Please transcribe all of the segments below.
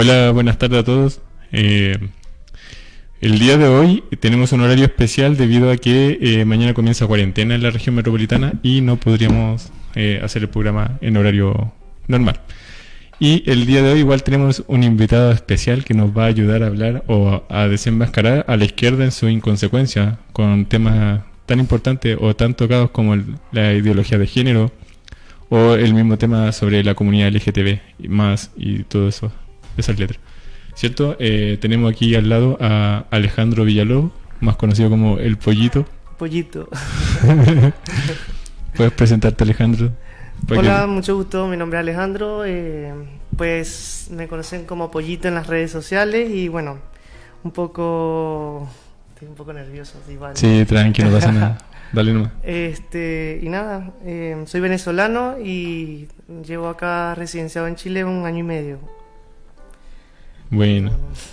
Hola, buenas tardes a todos. Eh, el día de hoy tenemos un horario especial debido a que eh, mañana comienza cuarentena en la región metropolitana y no podríamos eh, hacer el programa en horario normal. Y el día de hoy igual tenemos un invitado especial que nos va a ayudar a hablar o a desenmascarar a la izquierda en su inconsecuencia con temas tan importantes o tan tocados como la ideología de género o el mismo tema sobre la comunidad LGTB y más y todo eso, esas letras. ¿Cierto? Eh, tenemos aquí al lado a Alejandro Villalobos, más conocido como El Pollito. Pollito. ¿Puedes presentarte, Alejandro? Hola, mucho gusto. Mi nombre es Alejandro. Eh, pues me conocen como Pollito en las redes sociales y bueno, un poco. Estoy un poco nervioso, vale. Sí, tranquilo, no pasa nada. Dale nomás. Este, y nada, eh, soy venezolano y llevo acá residenciado en Chile un año y medio. Bueno,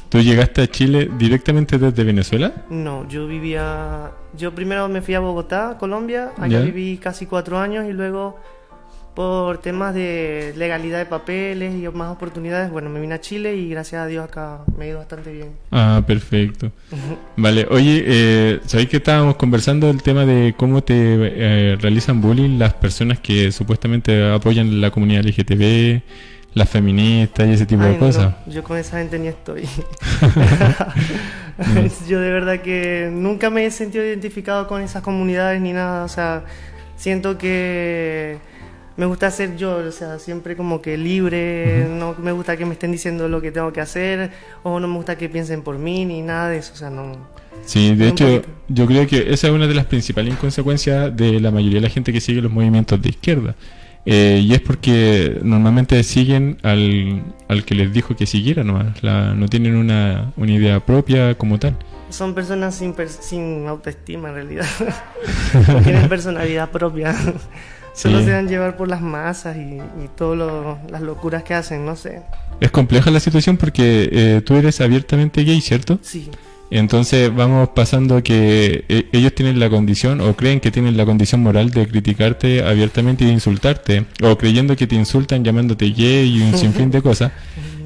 ¿tú llegaste a Chile directamente desde Venezuela? No, yo vivía, yo primero me fui a Bogotá, Colombia, allá viví casi cuatro años y luego por temas de legalidad de papeles y más oportunidades, bueno, me vine a Chile y gracias a Dios acá me ha ido bastante bien. Ah, perfecto. vale, oye, eh, ¿sabéis que estábamos conversando el tema de cómo te eh, realizan bullying las personas que supuestamente apoyan la comunidad LGTB? Las feministas y ese tipo de cosas. yo con esa gente ni estoy. yo de verdad que nunca me he sentido identificado con esas comunidades ni nada. O sea, siento que me gusta ser yo, o sea, siempre como que libre, no me gusta que me estén diciendo lo que tengo que hacer, o no me gusta que piensen por mí, ni nada de eso, o sea, no... Sí, de hecho, yo creo que esa es una de las principales inconsecuencias de la mayoría de la gente que sigue los movimientos de izquierda. Eh, y es porque normalmente siguen al, al, que les dijo que siguiera nomás, no tienen una, una, idea propia como tal. Son personas sin, sin autoestima en realidad, no tienen personalidad propia, solo se dan llevar por las masas y, y todas las locuras que hacen, no sé. Es compleja la situación porque eh, tú eres abiertamente gay, ¿cierto? Sí. Entonces vamos pasando que eh, ellos tienen la condición o creen que tienen la condición moral de criticarte abiertamente y de insultarte, o creyendo que te insultan llamándote gay y un sinfín de cosas,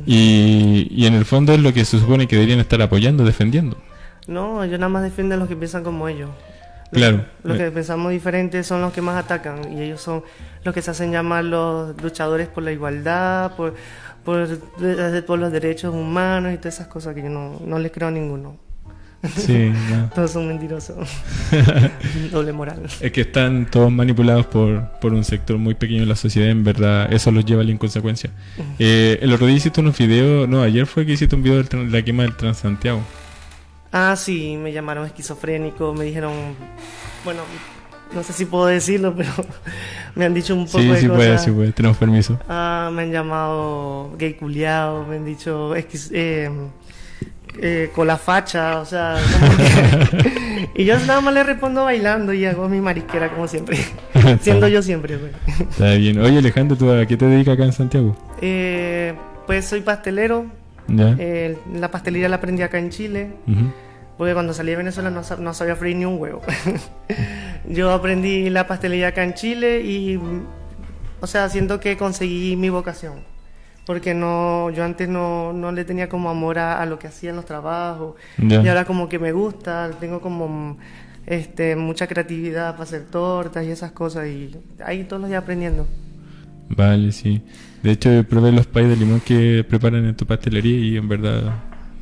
y, y en el fondo es lo que se supone que deberían estar apoyando, defendiendo. No, ellos nada más defienden a los que piensan como ellos. claro. Los que pensamos diferentes son los que más atacan y ellos son los que se hacen llamar los luchadores por la igualdad, por, por, por los derechos humanos y todas esas cosas que yo no, no les creo a ninguno. Sí, todos son mentirosos. Doble moral. Es que están todos manipulados por, por, un sector muy pequeño de la sociedad, en verdad, eso los lleva a la inconsecuencia. Eh, el otro día hiciste unos videos, no, ayer fue que hiciste un video de la quema del Transantiago. Ah, sí, me llamaron esquizofrénico, me dijeron, bueno, no sé si puedo decirlo, pero me han dicho un poco sí, de sí Puede, sí puede, tenemos permiso. Ah, me han llamado gay culiado, me han dicho eh, eh, con la facha, o sea, y yo nada más le respondo bailando y hago mi mariquera como siempre, siendo yo siempre. Pues. Está bien. Oye Alejandro, ¿tú a qué te dedicas acá en Santiago? Eh, pues soy pastelero. Eh, la pastelería la aprendí acá en Chile. Porque cuando salí de Venezuela no, no sabía freír ni un huevo. yo aprendí la pastelería acá en Chile y, o sea, siento que conseguí mi vocación porque no yo antes no, no le tenía como amor a, lo que hacía en los trabajos. Y ahora como que me gusta tengo como este mucha creatividad para hacer tortas y esas cosas y ahí todos los días aprendiendo. Vale sí. De hecho probé los pais de limón que preparan en tu pastelería y en verdad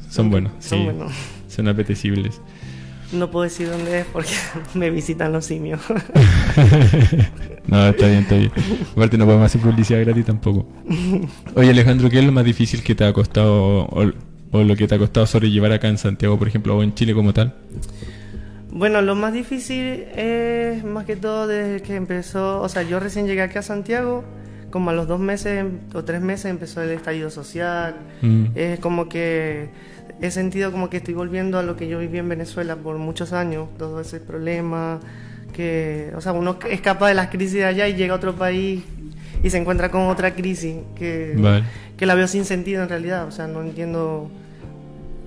son buenos. son buenos. son apetecibles no puedo decir dónde es porque me visitan los simios. no, está bien, está bien. Aparte no podemos hacer publicidad gratis tampoco. Oye Alejandro, ¿qué es lo más difícil que te ha costado o, lo que te ha costado sobrellevar acá en Santiago, por ejemplo, o en Chile como tal? Bueno, lo más difícil es más que todo desde que empezó, o sea, yo recién llegué aquí a Santiago, como a los dos meses o tres meses empezó el estallido social, mm. es como que he sentido como que estoy volviendo a lo que yo viví en Venezuela por muchos años, todo ese problema, que, o sea, uno escapa de las crisis de allá y llega a otro país y se encuentra con otra crisis que, que la veo sin sentido en realidad, o sea, no entiendo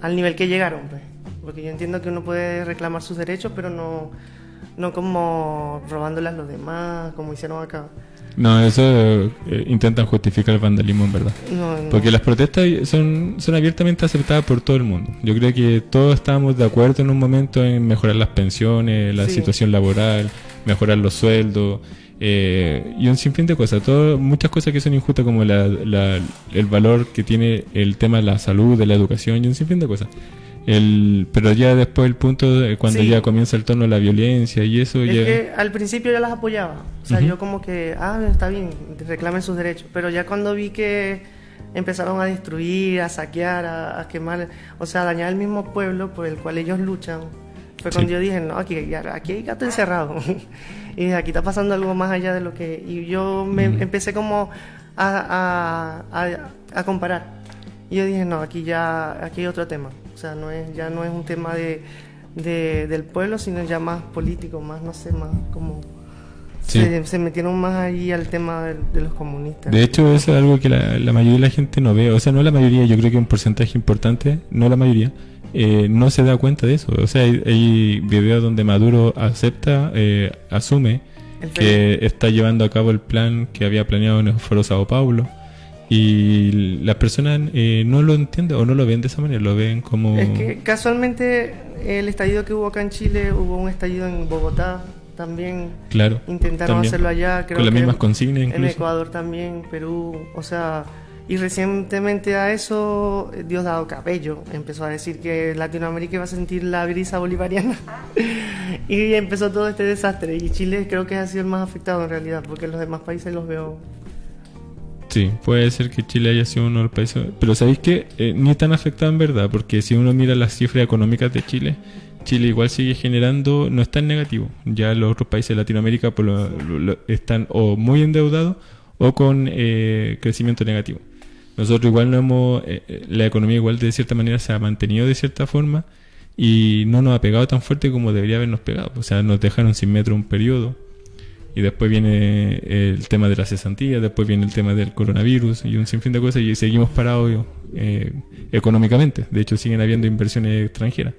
al nivel que llegaron, pues. porque yo entiendo que uno puede reclamar sus derechos, pero no, no como robándoles a los demás, como hicieron acá. No, eso eh, intentan justificar el vandalismo en verdad. Porque las protestas son, son abiertamente aceptadas por todo el mundo. Yo creo que todos estábamos de acuerdo en un momento en mejorar las pensiones, la situación laboral, mejorar los sueldos. Eh, y un sinfín de cosas, todo, muchas cosas que son injustas como la, el valor que tiene el tema de la salud, de la educación y un sinfín de cosas. El, pero ya después el punto de cuando ya comienza el tono de la violencia y eso es ya... que al principio yo las apoyaba, o sea, yo como que, ah, está bien, reclamen sus derechos, pero ya cuando vi que empezaron a destruir, a saquear, a, quemar, o sea, a dañar el mismo pueblo por el cual ellos luchan, fue cuando yo dije, no, aquí, aquí hay gato encerrado. y aquí está pasando algo más allá de lo que... Y yo me empecé como a, a, comparar. Y yo dije, no, aquí ya aquí hay otro tema. O sea, no es, ya no es un tema de, del pueblo, sino ya más político, más, no sé, más como... Se, metieron más ahí al tema de, los comunistas. De hecho, eso es algo que la, la, mayoría de la gente no ve. O sea, no la mayoría, yo creo que un porcentaje importante, no la mayoría, eh, no se da cuenta de eso. O sea, hay, videos donde Maduro acepta, eh, asume que está llevando a cabo el plan que había planeado en el Foro Sao Paulo. Y las personas eh, no lo entienden o no lo ven de esa manera, lo ven como... Es que casualmente el estallido que hubo acá en Chile, hubo un estallido en Bogotá también. Claro. Intentaron hacerlo allá. Creo Con las mismas consignas incluso. En Ecuador también, Perú, o sea y recientemente a eso Diosdado Cabello empezó a decir que Latinoamérica iba a sentir la brisa bolivariana y empezó todo este desastre y Chile creo que ha sido el más afectado en realidad porque los demás países los veo Sí, puede ser que Chile haya sido uno de los países. Pero ¿sabéis que eh, ni tan afectado en verdad? Porque si uno mira las cifras económicas de Chile, Chile igual sigue generando, no está en negativo. Ya los otros países de Latinoamérica están o muy endeudados o con eh, crecimiento negativo. Nosotros igual no hemos, eh, eh, la economía igual de cierta manera se ha mantenido de cierta forma y no nos ha pegado tan fuerte como debería habernos pegado. O sea, nos dejaron sin metro un periodo y después viene el tema de la cesantía, después viene el tema del coronavirus y un sinfín de cosas y seguimos parados eh, económicamente. De hecho, siguen habiendo inversiones extranjeras.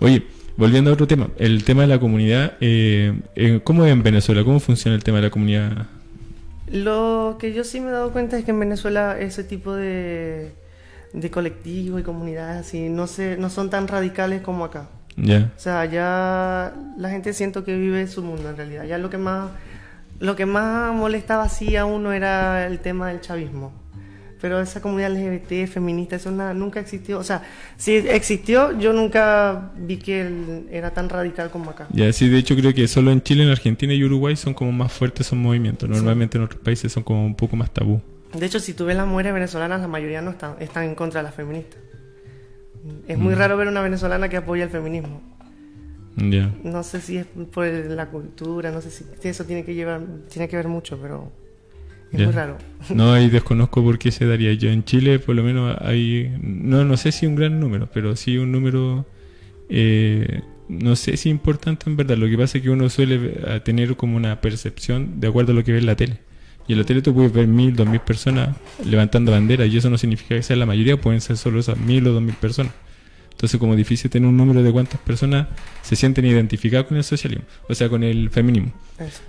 Oye, volviendo a otro tema, el tema de la comunidad, eh, ¿cómo es en Venezuela? ¿Cómo funciona el tema de la comunidad lo que yo sí me he dado cuenta es que en Venezuela ese tipo de, de colectivos y comunidades así no, se, no son tan radicales como acá. Ya. O sea, ya la gente siento que vive su mundo en realidad. Ya lo que más, lo que más molestaba así a uno era el tema del chavismo pero esa comunidad LGBT, feminista, eso nunca existió. O sea, si existió, yo nunca vi que era tan radical como acá. Ya, sí, de hecho creo que solo en Chile, en Argentina y Uruguay son como más fuertes esos movimientos. Normalmente en otros países son como un poco más tabú. De hecho, si tú ves las mujeres venezolanas, la mayoría no están, están en contra de las feministas. Es muy mm. raro ver una venezolana que apoya el feminismo. No sé si es por la cultura, no sé si eso tiene que llevar, tiene que ver mucho, pero es muy raro. No, ahí desconozco por qué se daría. Yo en Chile, por lo menos, hay. No, no sé si un gran número, pero sí un número. Eh, no sé si importante en verdad. Lo que pasa es que uno suele tener como una percepción de acuerdo a lo que ve en la tele. Y en la tele tú puedes ver mil, dos mil personas levantando banderas, y eso no significa que sea la mayoría, pueden ser solo esas mil o dos mil personas. Entonces, como difícil tener un número de cuántas personas se sienten identificadas con el socialismo, o sea, con el feminismo.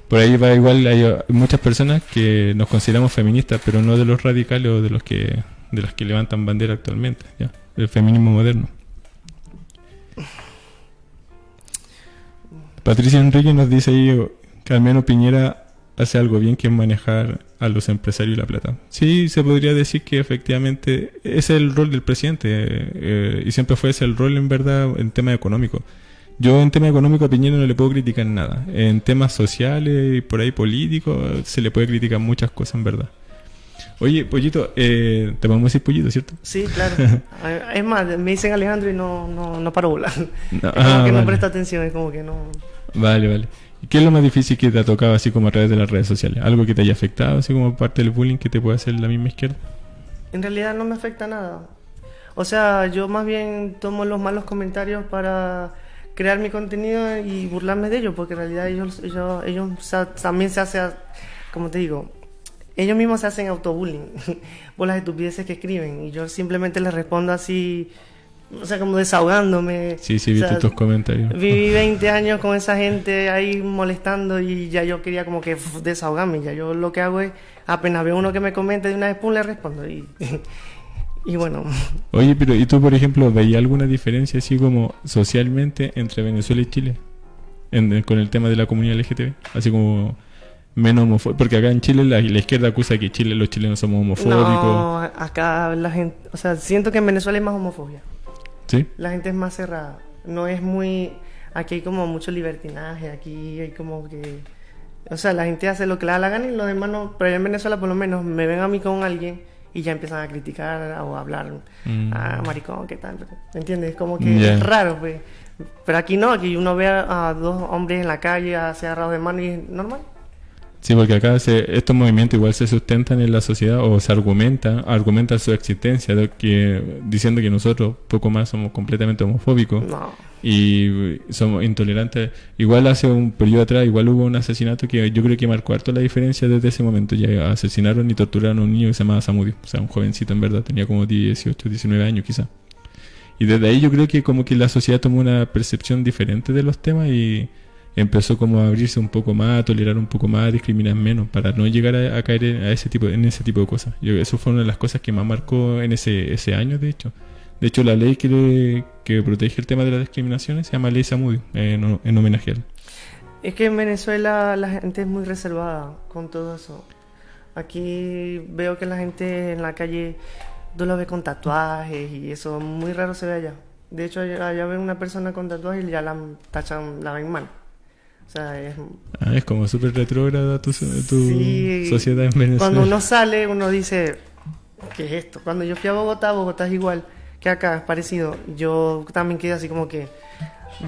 Por ahí va igual, hay muchas personas que nos consideramos feministas, pero no de los radicales o de los que de las que levantan bandera actualmente, ¿ya? El feminismo moderno. Patricia Enrique nos dice ahí que al menos Piñera hace algo bien que es manejar a los empresarios y la plata. Sí, se podría decir que efectivamente ese es el rol del presidente eh, y siempre fue ese el rol en verdad en tema económico. Yo en tema económico a Piñera no le puedo criticar nada. En temas sociales y por ahí políticos se le puede criticar muchas cosas en verdad. Oye, Pollito, eh, te podemos decir Pollito, ¿cierto? Sí, claro. es más, me dicen Alejandro y no, no, no paro volar. No, como que no presta atención, es como que no... Vale, vale. ¿Qué es lo más difícil que te ha tocado así como a través de las redes sociales? ¿Algo que te haya afectado así como parte del bullying que te puede hacer la misma izquierda? En realidad no me afecta nada. O sea, yo más bien tomo los malos comentarios para crear mi contenido y burlarme de ellos, porque en realidad ellos, ellos, ellos también se hacen, como te digo, ellos mismos se hacen autobullying por las estupideces que escriben y yo simplemente les respondo así o sea, como desahogándome. Sí, sí, viste tus comentarios. Viví 20 años con esa gente ahí molestando y ya yo quería como que desahogarme. Ya yo lo que hago es, apenas veo uno que me comente de una vez, pum, le respondo. Y, y bueno. Oye, pero ¿y tú, por ejemplo, veías alguna diferencia así como socialmente entre Venezuela y Chile? con el tema de la comunidad LGTB. Así como menos homofóbico. Porque acá en Chile la, izquierda acusa que Chile los chilenos somos homofóbicos. No, acá la gente. O sea, siento que en Venezuela hay más homofobia. ¿Sí? La gente es más cerrada. No es muy. Aquí hay como mucho libertinaje. Aquí hay como que. O sea, la gente hace lo que le da la gana y los demás no. Pero en Venezuela, por lo menos, me ven a mí con alguien y ya empiezan a criticar o a hablar. Mm. Ah, maricón, ¿qué tal? ¿Me entiendes? Como que es raro, pues. Pero aquí no, aquí uno ve a, dos hombres en la calle, se agarrados de mano y es normal. Sí, porque acá estos movimientos igual se sustentan en la sociedad o se argumenta, argumentan su existencia, que, diciendo que nosotros poco más somos completamente homofóbicos y somos intolerantes. Igual hace un periodo atrás, igual hubo un asesinato que yo creo que marcó harto la diferencia desde ese momento. Ya asesinaron y torturaron a un niño que se llamaba Samudio, o sea, un jovencito en verdad, tenía como 18, 19 años quizá. Y desde ahí yo creo que como que la sociedad tomó una percepción diferente de los temas y empezó como a abrirse un poco más, a tolerar un poco más, a discriminar menos, para no llegar a, caer en, a ese tipo, en ese tipo de cosas. Yo, eso fue una de las cosas que más marcó en ese, ese año, de hecho. De hecho, la ley que, que protege el tema de las discriminaciones se llama Ley Samudio, en, en homenaje a él. Es que en Venezuela la gente es muy reservada con todo eso. Aquí veo que la gente en la calle tú lo ves con tatuajes y eso muy raro se ve allá. De hecho, allá, ven una persona con tatuajes y ya la tachan, la ven mal. O sea, es... Ah, es como súper retrógrada tu, tu sociedad en Venezuela. Cuando uno sale, uno dice, ¿qué es esto? Cuando yo fui a Bogotá, Bogotá es igual que acá, es parecido. Yo también quedé así como que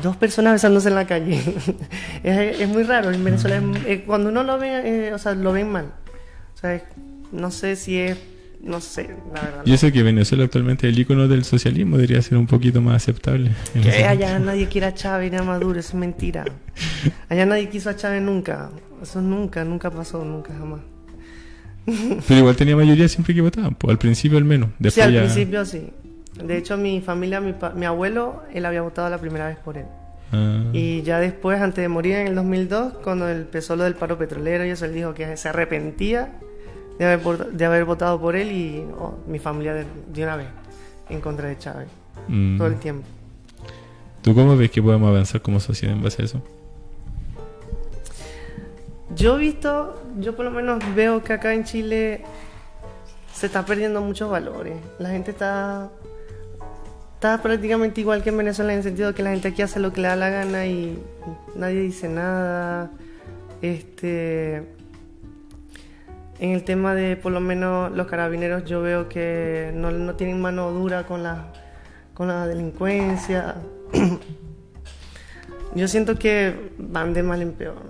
dos personas besándose en la calle. es, muy raro. En Venezuela, cuando uno lo ve, eh, o sea, lo ven mal. O sea, no sé si es no sé, la verdad. Yo sé que Venezuela actualmente el icono del socialismo debería ser un poquito más aceptable. Que allá nadie quiere a Chávez ni a Maduro, eso es mentira. Allá nadie quiso a Chávez nunca. Eso nunca, nunca pasó, nunca jamás. Pero igual tenía mayoría siempre que votaban, pues, al principio al menos. Después sí, al principio sí. De hecho, mi familia, mi, mi, abuelo, él había votado la primera vez por él. Ah. Y ya después, antes de morir en el 2002, cuando empezó lo del paro petrolero y eso, él dijo que se arrepentía de haber, de haber votado por él y oh, mi familia de, una vez en contra de Chávez. Mm. Todo el tiempo. ¿Tú cómo ves que podemos avanzar como sociedad en base a eso? Yo he visto, yo por lo menos veo que acá en Chile se está perdiendo muchos valores. La gente está, está prácticamente igual que en Venezuela en el sentido de que la gente aquí hace lo que le da la gana y nadie dice nada. Este, en el tema de por lo menos los carabineros yo veo que no, no tienen mano dura con la, con la delincuencia. yo siento que van de mal en peor.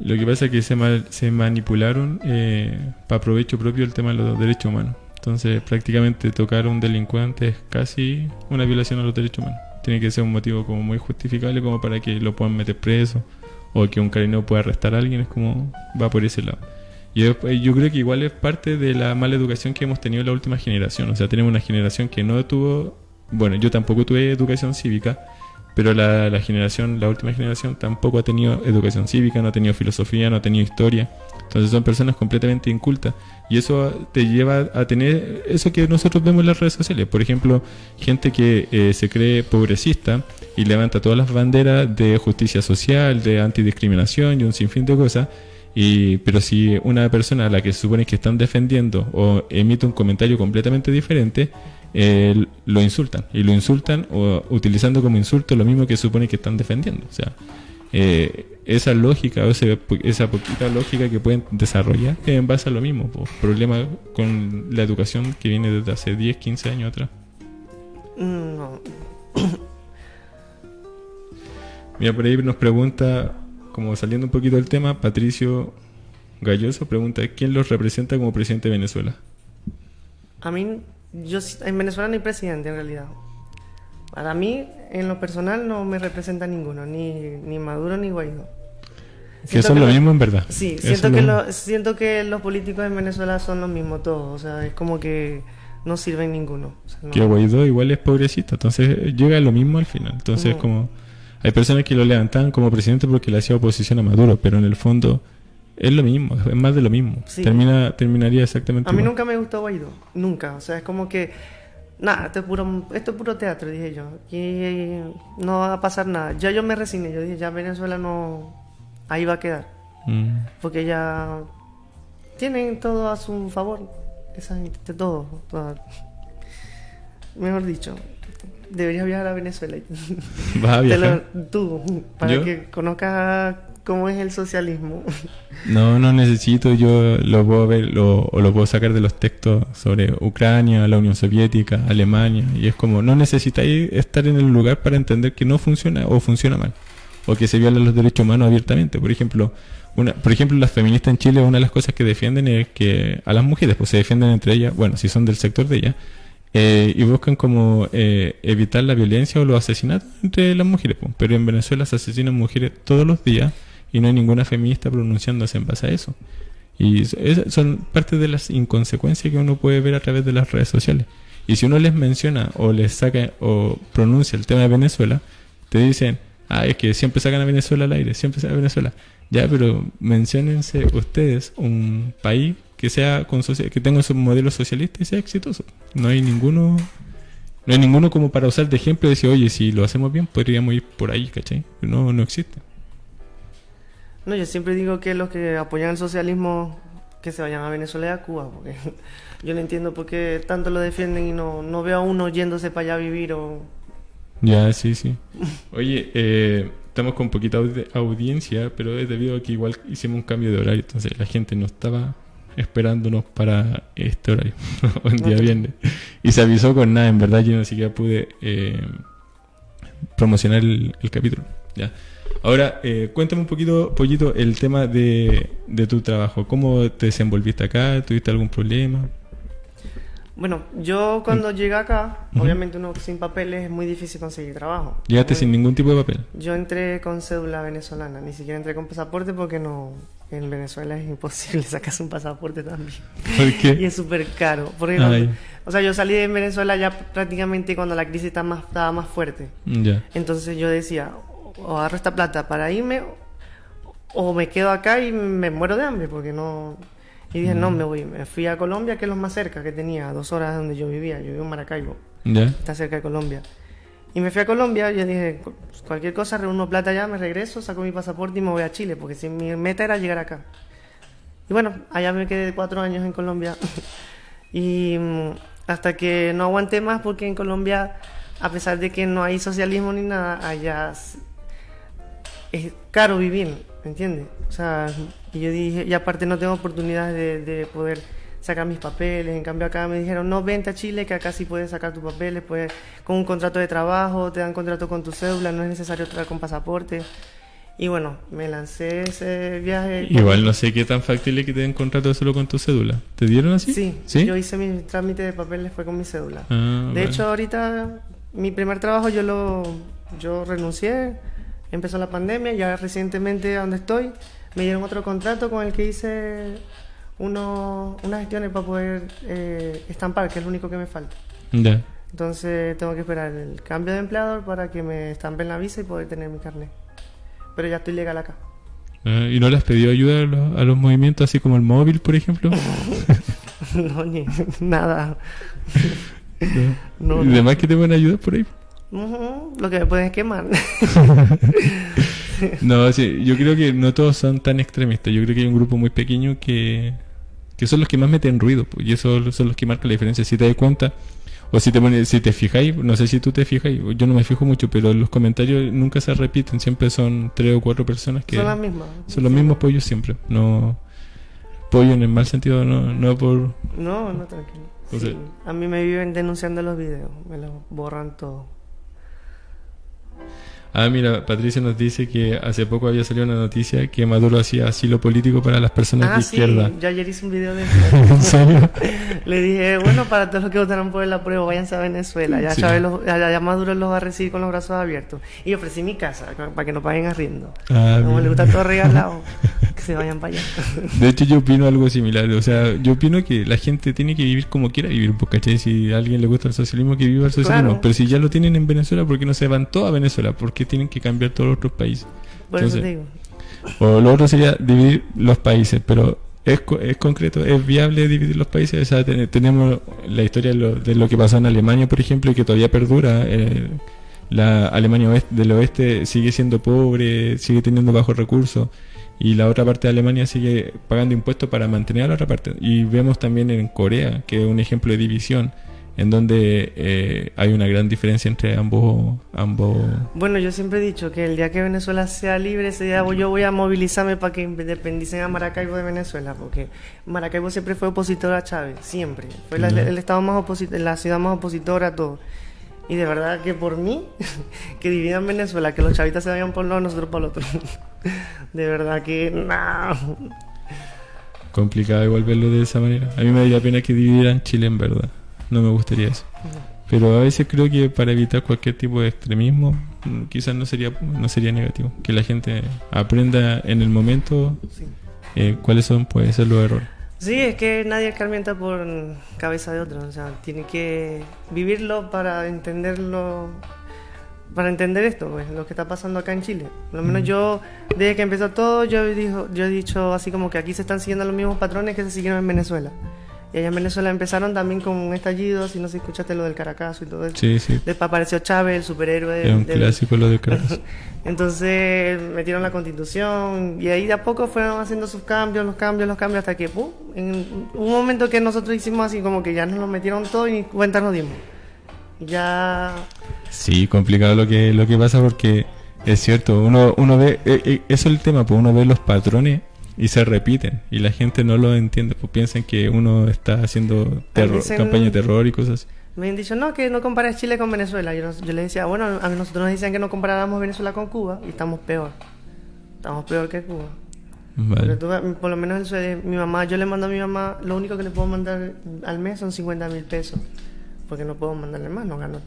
Lo que pasa es que se, se manipularon eh, para provecho propio el tema de los derechos humanos. Entonces prácticamente tocar a un delincuente es casi una violación a los derechos humanos. Tiene que ser un motivo como muy justificable como para que lo puedan meter preso o que un carabinero pueda arrestar a alguien. Es como va por ese lado. Yo, yo creo que igual es parte de la mala educación que hemos tenido en la última generación. O sea, tenemos una generación que no tuvo, bueno, yo tampoco tuve educación cívica, pero la, la generación, la última generación tampoco ha tenido educación cívica, no ha tenido filosofía, no ha tenido historia. Entonces son personas completamente incultas. Y eso te lleva a tener eso que nosotros vemos en las redes sociales. Por ejemplo, gente que eh, se cree pobrecista y levanta todas las banderas de justicia social, de antidiscriminación y un sinfín de cosas y, pero si una persona a la que se supone que están defendiendo o emite un comentario completamente diferente, eh, lo insultan. Y lo insultan o, utilizando como insulto lo mismo que supone que están defendiendo. O sea, eh, esa lógica o esa poquita lógica que pueden desarrollar es en base a lo mismo. problema con la educación que viene desde hace 10, 15 años atrás. No. Mira, por ahí nos pregunta como saliendo un poquito del tema, Patricio Galloso pregunta, ¿quién los representa como presidente de Venezuela? A mí, yo en Venezuela no hay presidente en realidad. Para mí, en lo personal, no me representa ninguno, ni, ni Maduro ni Guaidó. que son lo, mismo en verdad. Sí, siento que, siento que los políticos en Venezuela son lo mismo todos. O sea, es como que no sirven ninguno. Que Guaidó igual es pobrecito, entonces llega a lo mismo al final. Entonces, como hay personas que lo levantan como presidente porque le hacía oposición a Maduro, pero en el fondo es lo mismo, es más de lo mismo. Termina, terminaría exactamente A mí nunca me gustó Guaidó, nunca. O sea, es como que, nada, esto es puro, esto es puro teatro, dije yo. Aquí no va a pasar nada. Ya yo me resigné, yo dije, ya Venezuela no, ahí va a quedar. Mm. Porque ya tienen todo a su favor, esa gente, todo. Mejor dicho, deberías viajar a Venezuela. ¿Vas a viajar? tú, para que conozcas cómo es el socialismo. No, no necesito, yo lo puedo ver lo, o lo puedo sacar de los textos sobre Ucrania, la Unión Soviética, Alemania, y es como, no necesitáis estar en el lugar para entender que no funciona o funciona mal, o que se violan los derechos humanos abiertamente. Por ejemplo, una, por ejemplo, las feministas en Chile, una de las cosas que defienden es que a las mujeres pues se defienden entre ellas, bueno, si son del sector de ellas, eh, y buscan como eh, evitar la violencia o los asesinatos entre las mujeres. Pero en Venezuela se asesinan mujeres todos los días y no hay ninguna feminista pronunciándose en base a eso. Y son parte de las inconsecuencias que uno puede ver a través de las redes sociales. Y si uno les menciona o les saca o pronuncia el tema de Venezuela, te dicen, ah, es que siempre sacan a Venezuela al aire, siempre sacan a Venezuela. Ya, pero menciónense ustedes un país que sea con que tenga su modelo socialista y sea exitoso. No hay ninguno no hay ninguno como para usar de ejemplo y decir, oye, si lo hacemos bien, podríamos ir por ahí, ¿cachai? No, no existe. No, yo siempre digo que los que apoyan el socialismo que se vayan a Venezuela y a Cuba, porque yo no entiendo por qué tanto lo defienden y no, no veo a uno yéndose para allá a vivir o... Ya, sí, sí. Oye, eh, estamos con poquita audiencia, pero es debido a que igual hicimos un cambio de horario, entonces la gente no estaba esperándonos para este horario, un día viernes. Y se avisó con nada, en verdad yo ni siquiera pude eh, promocionar el, el capítulo. Ya. Ahora, eh, cuéntame un poquito, Pollito, el tema de, de tu trabajo. ¿Cómo te desenvolviste acá? ¿Tuviste algún problema? Bueno, yo cuando mm. llegué acá, obviamente uno sin papeles es muy difícil conseguir trabajo. ¿Llegaste sin ningún tipo de papel? Yo entré con cédula venezolana, ni siquiera entré con pasaporte porque no, en Venezuela es imposible sacarse un pasaporte también. ¿Por qué? y es súper caro. Porque o sea, yo salí de Venezuela ya prácticamente cuando la crisis estaba más, estaba más fuerte. Entonces yo decía, o agarro esta plata para irme o me quedo acá y me muero de hambre porque no... Y dije, no, mm. me voy. Me fui a Colombia, que es lo más cerca que tenía, dos horas de donde yo vivía. Yo vivo en Maracaibo. Está cerca de Colombia. Y me fui a Colombia yo dije, cualquier cosa, reúno plata allá, me regreso, saco mi pasaporte y me voy a Chile, porque si mi meta era llegar acá. Y bueno, allá me quedé cuatro años en Colombia. y mm, hasta que no aguanté más, porque en Colombia, a pesar de que no hay socialismo ni nada, allá es caro vivir, ¿me entiendes? O sea, y yo dije, y aparte no tengo oportunidad de, poder sacar mis papeles. En cambio acá me dijeron, no, vente a Chile, que acá sí puedes sacar tus papeles, puedes, con un contrato de trabajo, te dan contrato con tu cédula, no es necesario traer con pasaporte. Y bueno, me lancé ese viaje. Igual no sé qué tan factible que te den contrato solo con tu cédula. ¿Te dieron así? Sí, yo hice mi trámite de papeles fue con mi cédula. Ah, de hecho, ahorita mi primer trabajo yo lo yo renuncié empezó la pandemia, ya recientemente donde estoy, me dieron otro contrato con el que hice uno, unas gestiones para poder eh, estampar, que es lo único que me falta. Entonces tengo que esperar el cambio de empleador para que me estampen la visa y poder tener mi carnet. Pero ya estoy legal acá. Ah, ¿Y no le has pedido ayuda a los, movimientos así como el móvil, por ejemplo? no, ni nada. ¿Y demás que te pueden ayudar por ahí? lo que me pueden quemar. no, sí, yo creo que no todos son tan extremistas. Yo creo que hay un grupo muy pequeño que, que son los que más meten ruido. Pues, y esos son los que marcan la diferencia. Si te das cuenta, o si te, si te fijáis, no sé si tú te fijas, yo no me fijo mucho, pero los comentarios nunca se repiten. Siempre son tres o cuatro personas que. Son las mismas. Son los mismos pollos siempre. No. Pollo en el mal sentido, no, no por. No, no, tranquilo. A mí me viven denunciando los videos, me los borran todo. Ah, mira, Patricia nos dice que hace poco había salido una noticia que Maduro hacía asilo político para las personas ah, de izquierda. Sí, yo ayer hice un video de eso. Le dije, bueno, para todos los que votaron por el apruebo, váyanse a Venezuela. Ya, ya, Maduro los va a recibir con los brazos abiertos. Y ofrecí mi casa para que no paguen arriendo. Ah, Como le gusta todo regalado. que se vayan para allá. De hecho, yo opino algo similar. O sea, yo opino que la gente tiene que vivir como quiera vivir, porque ¿cachai? Si a alguien le gusta el socialismo, que viva el socialismo. Pero si ya lo tienen en Venezuela, ¿por qué no se van todos a Venezuela? ¿Por tienen que cambiar todos los otros países? Por eso digo. O lo otro sería dividir los países, pero es, es concreto, es viable dividir los países. O sea, tenemos la historia de lo, que pasó en Alemania, por ejemplo, y que todavía perdura. Eh, la Alemania oeste, del oeste sigue siendo pobre, sigue teniendo bajos recursos y la otra parte de Alemania sigue pagando impuestos para mantener a la otra parte. Y vemos también en Corea, que es un ejemplo de división, en donde eh, hay una gran diferencia entre ambos, ambos... Bueno, yo siempre he dicho que el día que Venezuela sea libre, ese día yo voy a movilizarme para que independicen a Maracaibo de Venezuela, porque Maracaibo siempre fue opositor a Chávez, siempre. Fue el estado más opositor, la ciudad más opositora a todo. Y de verdad que por mí, que dividan Venezuela, que los chavitas se vayan por un lado, nosotros por el otro. de verdad que no. Complicado igual verlo de esa manera. A mí me daría pena que dividieran Chile en verdad. No me gustaría eso. Pero a veces creo que para evitar cualquier tipo de extremismo, mm, quizás no sería, no sería negativo. Que la gente aprenda en el momento eh, cuáles son, puede ser los errores. Sí, es que nadie escarmienta por cabeza de otro, o sea, tiene que vivirlo para entenderlo, para entender esto, pues, lo que está pasando acá en Chile. Por lo menos yo, desde que empezó todo, yo, dijo, yo he dicho así como que aquí se están siguiendo los mismos patrones que se siguieron en Venezuela. Y allá en Venezuela empezaron también con un estallido, si no sé si escuchaste lo del Caracazo y todo eso. Sí, sí. Después apareció Chávez, el superhéroe. Es un clásico lo del Caracazo. Entonces metieron la constitución y ahí de a poco fueron haciendo sus cambios, los cambios, los cambios, hasta que ¡pum! en un momento que nosotros hicimos así como que ya nos lo metieron todo y cuenta nos dimos. Ya... Sí, complicado lo que, lo que pasa porque es cierto, uno, uno ve, eh, eh, eso es el tema, pues uno ve los patrones y se repiten y la gente no lo entiende, pues piensan que uno está haciendo terror, campaña de terror y cosas así. Me han dicho, no, que no compares Chile con Venezuela. Yo, yo les decía, bueno, a nosotros nos decían que no comparáramos Venezuela con Cuba y estamos peor. Estamos peor que Cuba. por lo menos mi mamá, yo le mando a mi mamá, lo único que le puedo mandar al mes son 50 mil pesos. Porque no puedo mandarle más, no gano.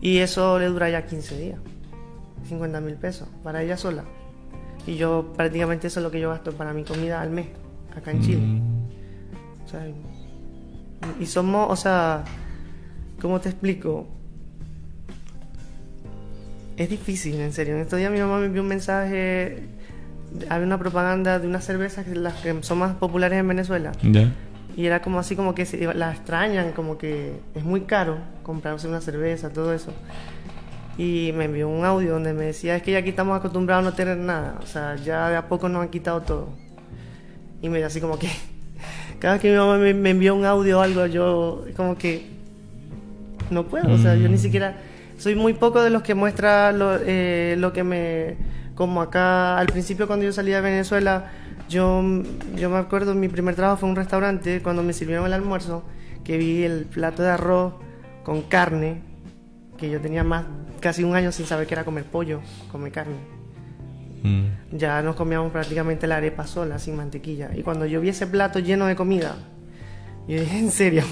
Y eso le dura ya 15 días. 50 mil pesos para ella sola. Y yo prácticamente eso es lo que yo gasto para mi comida al mes, acá en Chile. Mm. O sea, y somos, o sea, ¿cómo te explico? Es difícil, en serio. En estos días mi mamá me envió un mensaje, había una propaganda de unas cervezas que, las que son más populares en Venezuela. Y era como así como que se, la extrañan, como que es muy caro comprarse una cerveza, todo eso y me envió un audio donde me decía, es que ya aquí estamos acostumbrados a no tener nada, o sea, ya de a poco nos han quitado todo. Y me así como que, cada vez que mi mamá me, envió un audio o algo, yo como que no puedo, o sea, yo ni mm. siquiera, soy muy poco de los que muestra lo, eh, lo que me, como acá, al principio cuando yo salí de Venezuela, yo, yo me acuerdo, mi primer trabajo fue en un restaurante, cuando me sirvieron el almuerzo, que vi el plato de arroz con carne, que yo tenía más casi un año sin saber qué era comer pollo, comer carne. Mm. Ya nos comíamos prácticamente la arepa sola, sin mantequilla. Y cuando yo vi ese plato lleno de comida, yo dije, en serio.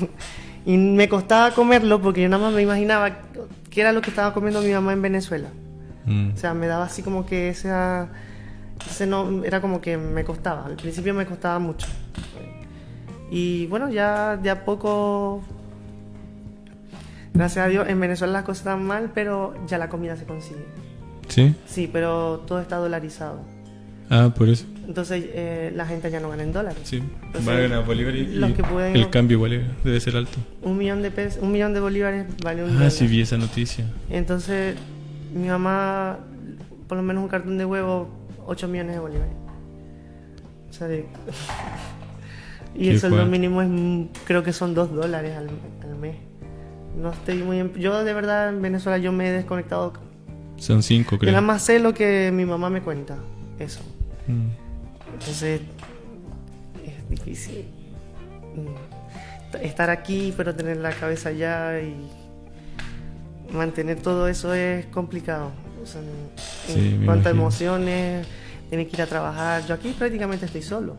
Y me costaba comerlo porque yo nada más me imaginaba qué era lo que estaba comiendo mi mamá en Venezuela. Mm. O sea, me daba así como que esa... Ese no, era como que me costaba. Al principio me costaba mucho. Y bueno, ya de a poco Gracias a Dios, en Venezuela las cosas están mal, pero ya la comida se consigue. ¿Sí? Sí, pero todo está dolarizado. Ah, por eso. Entonces eh, la gente ya no gana en dólares. Sí, van a ganar bolívares y el cambio igual debe ser alto. Un millón de pesos, un millón de bolívares vale un Ah, sí vi esa noticia. Entonces mi mamá, por lo menos un cartón de huevo, 8 millones de bolívares. O sea, y el sueldo mínimo es, creo que son 2 dólares al mes. No estoy muy... Yo de verdad en Venezuela yo me he desconectado. Son cinco, creo. Yo nada más sé lo que mi mamá me cuenta. Eso. Mm. Entonces es difícil mm, estar aquí pero tener la cabeza allá y mantener todo eso es complicado. O en cuanto emociones, tiene que ir a trabajar. Yo aquí prácticamente estoy solo.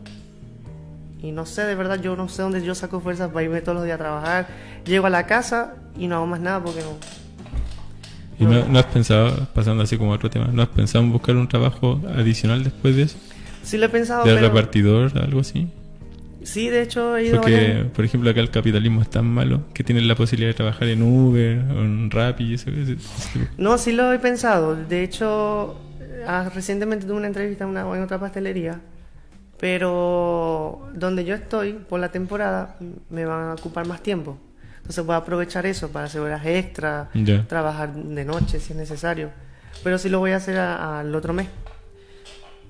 Y no sé, de verdad, yo no sé dónde yo saco fuerzas para irme todos los días a trabajar. Llego a la casa y no hago más nada porque no. ¿Y no, has pensado, pasando así como a otro tema, no has pensado en buscar un trabajo adicional después de eso? Sí lo he pensado. ¿De pero... repartidor, algo así? Sí, de hecho he ido Porque, por ejemplo, acá el capitalismo es tan malo que tienen la posibilidad de trabajar en Uber o en Rappi y eso. No, sí lo he pensado. De hecho, ah, recientemente tuve una entrevista en, una, en otra pastelería. Pero donde yo estoy, por la temporada, me van a ocupar más tiempo. Entonces voy a aprovechar eso para hacer horas extra, trabajar de noche si es necesario. Pero sí lo voy a hacer al otro mes.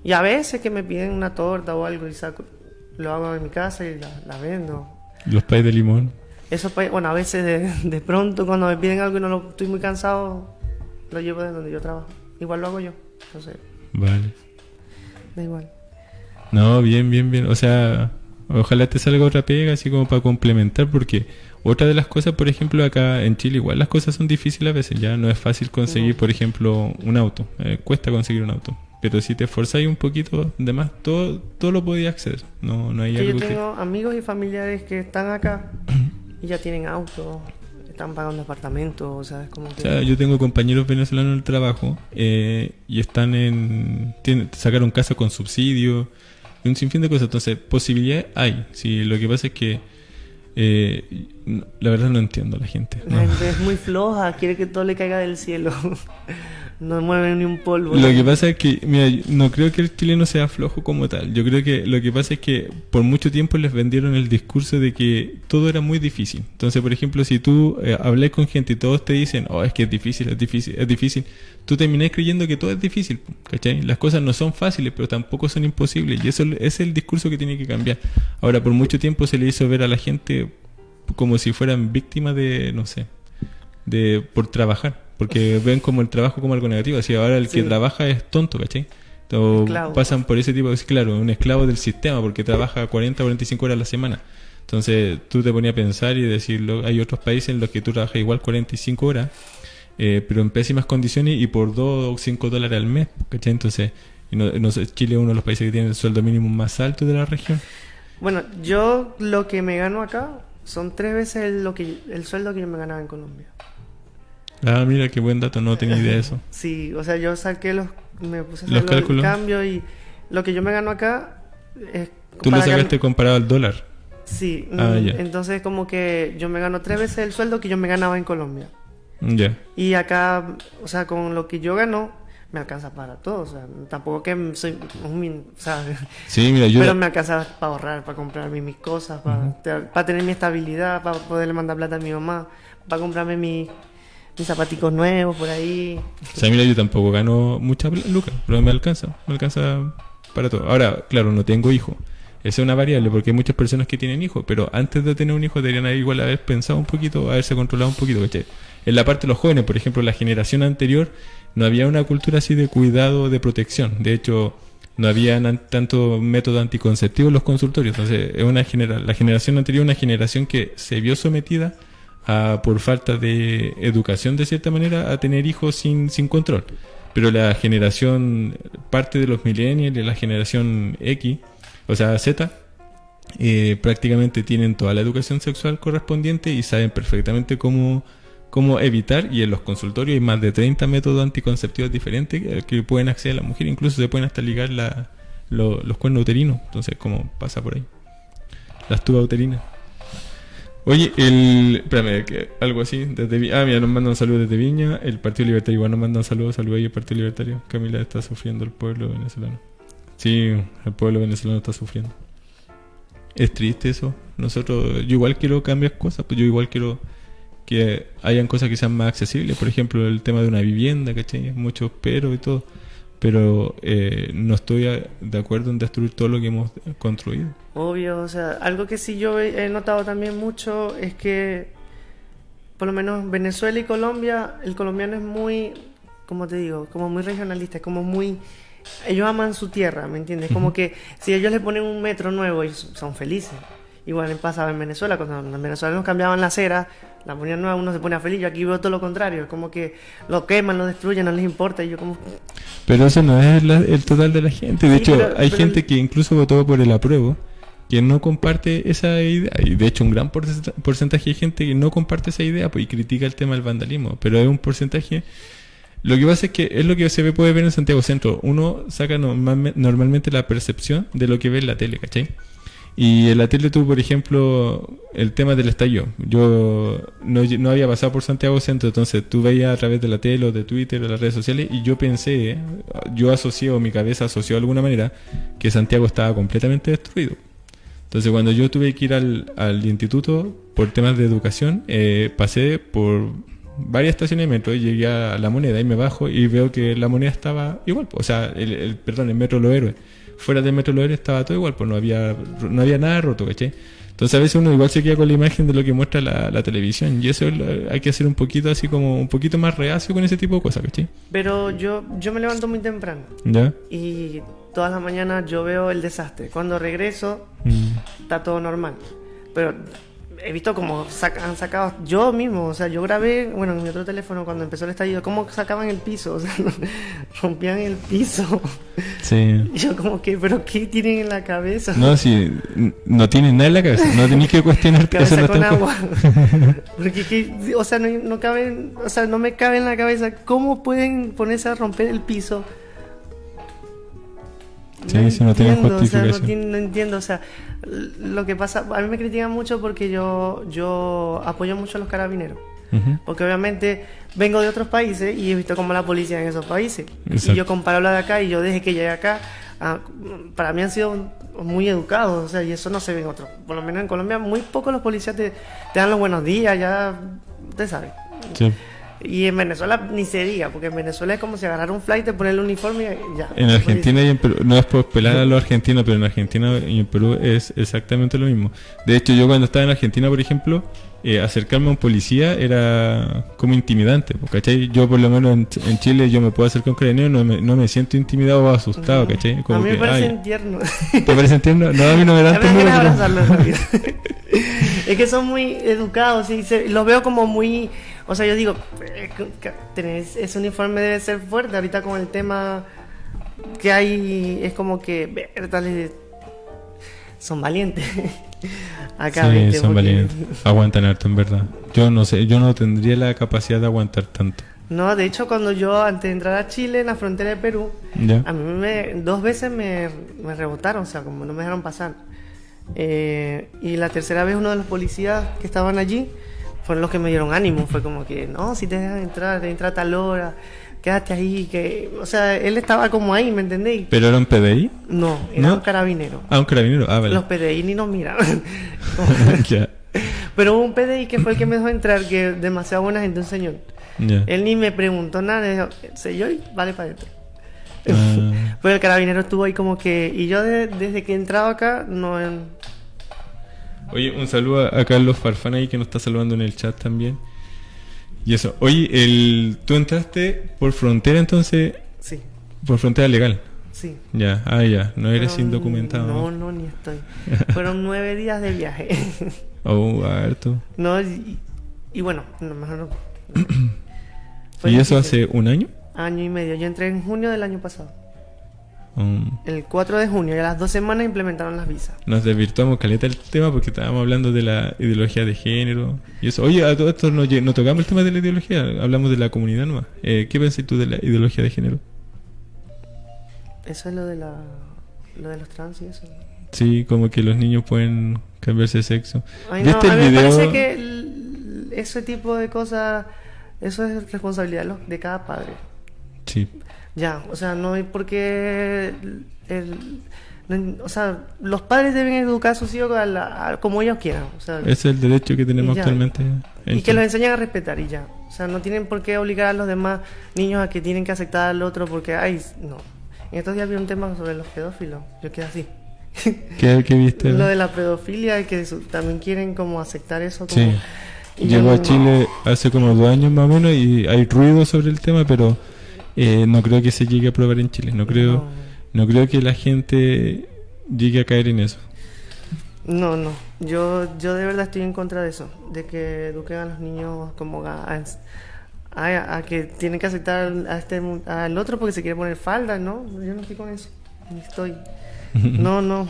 Y a veces que me piden una torta o algo y saco, lo hago en mi casa y la, la vendo. Los pais de limón. Eso, pues, bueno, a veces de, de pronto cuando me piden algo y no lo, estoy muy cansado, lo llevo de donde yo trabajo. Igual lo hago yo. Entonces, Vale. da igual. No, bien, bien, bien. O sea, ojalá te salga otra pega así como para complementar, porque otra de las cosas, por ejemplo, acá en Chile, igual las cosas son difíciles a veces, ya no es fácil conseguir, por ejemplo, un auto. Eh, cuesta conseguir un auto. Pero si te esforzáis un poquito, demás, todo, todo lo podías acceder. No, no hay Que yo que... tengo amigos y familiares que están acá y ya tienen auto, están pagando apartamentos, o sea, es como que... O sea, yo tengo compañeros venezolanos en el trabajo eh, y están en. Tienen, sacaron casa con subsidio y un sinfín de cosas. Entonces, posibilidades hay. Sí, lo que pasa es que. eh, no- la verdad no entiendo a la gente. La no. gente es muy floja, quiere que todo le caiga del cielo. no mueve ni un polvo. Lo que pasa es que, mira, no creo que el chileno sea flojo como tal. Yo creo que lo que pasa es que por mucho tiempo les vendieron el discurso de que todo era muy difícil. Entonces, por ejemplo, si tú eh, hablas con gente y todos te dicen, oh, es que es difícil, es difícil, es difícil, tú terminás creyendo que todo es difícil, ¿cachai? Las cosas no son fáciles, pero tampoco son imposibles. Y eso es el discurso que tiene que cambiar. Ahora, por mucho tiempo se le hizo ver a la gente como si fueran víctimas de, no sé, de por trabajar, porque ven como el trabajo como algo negativo, así ahora el que trabaja es tonto, ¿cachai? O Esclavo. pasan por ese tipo de, claro, un esclavo del sistema porque trabaja 40 o 45 horas a la semana. Entonces tú te ponías a pensar y decirlo, hay otros países en los que tú trabajas igual 45 horas, eh, pero en pésimas condiciones y por 2 o 5 dólares al mes, ¿cachai? Entonces, no, no sé, Chile es uno de los países que tiene el sueldo mínimo más alto de la región. Bueno, yo lo que me gano acá son tres veces el, lo que, el sueldo que yo me ganaba en Colombia. Ah, mira qué buen dato, no tenía idea de eso. Sí, o sea, yo saqué los... Me puse a Los hacer los- el cálculos. cambio y lo que yo me gano acá es... Tú lo sacaste comparado al dólar. Sí, Ah, mm, entonces como que yo me gano tres veces el sueldo que yo me ganaba en Colombia. Ya. Y acá, o sea, con lo que yo gano, me alcanza para todo. O sea, tampoco que soy un... sea, Sí, mira, yo... pero me alcanza para ahorrar, para comprarme mis cosas, para, para tener mi estabilidad, para poderle mandar plata a mi mamá, para comprarme mi- mis zapaticos nuevos por ahí. O sea, mira, yo tampoco gano mucha lucas, pero me alcanza, me alcanza para todo. Ahora, claro, no tengo hijo. Esa es una variable porque hay muchas personas que tienen hijos, pero antes de tener un hijo deberían igual haber pensado un poquito, haberse controlado un poquito, ¿cachai? En la parte de los jóvenes, por ejemplo, la generación anterior, no había una cultura así de cuidado, de protección. De hecho, no había tanto método anticonceptivo en los consultorios. Entonces, es una genera la generación anterior una generación que se vio sometida a, por falta de educación, de cierta manera, a tener hijos sin, sin control. Pero la generación, parte de los millennials, de la generación X, o sea, Z, eh, prácticamente tienen toda la educación sexual correspondiente y saben perfectamente cómo, cómo evitar. Y en los consultorios hay más de 30 métodos anticonceptivos diferentes que, pueden acceder a la mujer. Incluso se pueden hasta ligar la, lo- los cuernos uterinos. Entonces, ¿cómo pasa por ahí? Las tubas uterinas. Oye, el. Espérame, algo así. Desde, ah, mira, nos mandan saludos desde Viña. El Partido Libertario igual nos mandan saludos. Saludos ahí, el Partido Libertario. Camila está sufriendo el pueblo venezolano. Sí, el pueblo venezolano está sufriendo. Es triste eso. Nosotros, yo igual quiero cambiar cosas, pues yo igual quiero que hayan cosas que sean más accesibles. Por ejemplo, el tema de una vivienda, ¿cachai? Muchos pero y todo. Pero eh, no estoy a- de acuerdo en destruir todo lo que hemos construido. Obvio, o sea, algo que sí yo he he notado también mucho es que, por lo menos Venezuela y Colombia, el colombiano es muy, como te digo, como muy regionalista, es como muy... Ellos aman su tierra, ¿me entiendes? Como que si ellos le ponen un metro nuevo, ellos son felices. Igual pasaba en Venezuela, cuando en Venezuela nos cambiaban la acera, la ponían nueva, uno se ponía feliz. Yo aquí veo todo lo contrario, es como que lo queman, lo destruyen, no les importa. Y yo como, Pero eso no es la- el total de la gente. De Sí, hecho, pero- hay pero gente el- que incluso votó por el apruebo que no comparte esa idea. Y de hecho, un gran porcenta- porcentaje de gente que no comparte esa idea pues, y critica el tema del vandalismo. Pero es un porcentaje Lo que pasa es que es lo que se ve, puede ver en Santiago Centro. Uno saca normalmente la percepción de lo que ve en la tele, ¿cachai? Y en la tele tuvo, por ejemplo, el tema del estallido. Yo no, no, había pasado por Santiago Centro, entonces tú veías a través de la tele o de Twitter o las redes sociales y yo pensé, yo asocié o mi cabeza asoció de alguna manera que Santiago estaba completamente destruido. Entonces cuando yo tuve que ir al, al instituto por temas de educación, eh, pasé por varias estaciones de metro y llegué a la moneda y me bajo y veo que la moneda estaba igual. O sea, el, perdón, el metro Los Héroes fuera del Metro Loer estaba todo igual, pues no había, no había nada roto, ¿cachai? Entonces a veces uno igual se queda con la imagen de lo que muestra la, televisión y eso hay que hacer un poquito así como un poquito más reacio con ese tipo de cosas, ¿cachai? Pero yo, yo me levanto muy temprano. ¿Ya? Y todas las mañanas yo veo el desastre. Cuando regreso mm. está todo normal. Pero he visto como han sacado yo mismo, o sea, yo grabé, bueno, en mi otro teléfono cuando empezó el estallido, cómo sacaban el piso, o sea, rompían el piso. Sí. Y yo como que, pero ¿qué tienen en la cabeza? No, sí, no tienen nada en la cabeza, no tenéis que cuestionar cabeza eso con agua. Porque, o sea, no, no caben, o sea, no me cabe en la cabeza cómo pueden ponerse a romper el piso Sí, no justificación. O sea, no, entiendo, o sea, lo que pasa, a mí me critican mucho porque yo, yo apoyo mucho a los carabineros. Porque obviamente vengo de otros países y he visto cómo la policía en esos países. Y yo comparo la de acá y yo desde que llegué acá, ah, para mí han sido muy educados, o sea, y eso no se ve en otros. Por lo menos en Colombia, muy pocos los policías te, te dan los buenos días, ya, usted sabe. Sí. Y en Venezuela ni se diga, porque en Venezuela es como si agarrar un flight, te poner el uniforme y ya. En Argentina y en Perú, no es por pelar a los argentinos, pero en Argentina y en Perú es exactamente lo mismo. De hecho, yo cuando estaba en Argentina, por ejemplo, eh, acercarme a un policía era como intimidante, ¿cachai? Yo por lo menos en, Chile yo me puedo acercar a un carabinero no me, no me siento intimidado o asustado, ¿cachai? Como a mí me parece tierno. ¿Te parece tierno? No, a mí no me dan Es que son muy educados y los veo como muy o sea, yo digo, eh, ese uniforme debe ser fuerte. Ahorita con el tema que hay, es como que, son valientes. Acá, sí, son valientes. Aguantan harto, en verdad. Yo no sé, yo no tendría la capacidad de aguantar tanto. No, de hecho, cuando yo, antes de entrar a Chile, en la frontera de Perú, a mí me, dos veces me, me, rebotaron, o sea, como no me dejaron pasar. Eh, y la tercera vez uno de los policías que estaban allí fueron los que me dieron ánimo. Fue como que, no, si te dejan entrar, te entra a tal hora, quédate ahí. que O sea, él estaba como ahí, ¿me entendéis? ¿Pero era un PDI? No, era un carabinero. Ah, un carabinero, ah, vale. Los PDI ni nos miraban. Pero hubo un PDI que fue el que me dejó entrar, que demasiado buena gente, un señor. Él ni me preguntó nada, dijo, yo vale para adentro. Ah. Pero el carabinero estuvo ahí como que... Y yo desde que he entrado acá, no... Oye, un saludo a Carlos Farfán ahí que nos está saludando en el chat también. Y eso. Oye, el, tú entraste por frontera entonces. Sí. Por frontera legal. Sí. Ya, ah, ya. No eres indocumentado. No, no, ni estoy. Fueron nueve días de viaje. oh, harto. No, y, y bueno, no, mejor no. ¿Y eso hace un año? Año y medio. Yo entré en junio del año pasado. Um, el 4 de junio y a las dos semanas implementaron las visas. Nos desvirtuamos caleta el tema porque estábamos hablando de la ideología de género y eso. Oye, a todo esto no, tocamos el tema de la ideología, hablamos de la comunidad nueva. Eh, ¿Qué pensás tú de la ideología de género? Eso es lo de, la, lo de los trans y eso. Sí, como que los niños pueden cambiarse de sexo. Ay, no, a mí me parece que ese tipo de cosas, eso es responsabilidad de cada padre. Sí. Ya, o sea, no hay por qué... El, o sea, los padres deben educar a sus hijos como ellos quieran. O sea, es el derecho que tenemos actualmente. Y que los enseñen a respetar y ya. O sea, no tienen por qué obligar a los demás niños a que tienen que aceptar al otro porque, ay, no. En estos días vi un tema sobre los pedófilos. Yo quedé así. ¿Qué, viste? Lo de la pedofilia, que también quieren como aceptar eso. Como, sí. Llegó a Chile hace como dos años más o menos y hay ruido sobre el tema, pero eh, no creo que se llegue a probar en Chile. No creo, no. creo que la gente llegue a caer en eso. No, no. Yo, yo de verdad estoy en contra de eso, de que eduquen a los niños como a, a, que tienen que aceptar a este al otro porque se quiere poner falda, ¿no? Yo no estoy con eso. Ni estoy. No, no.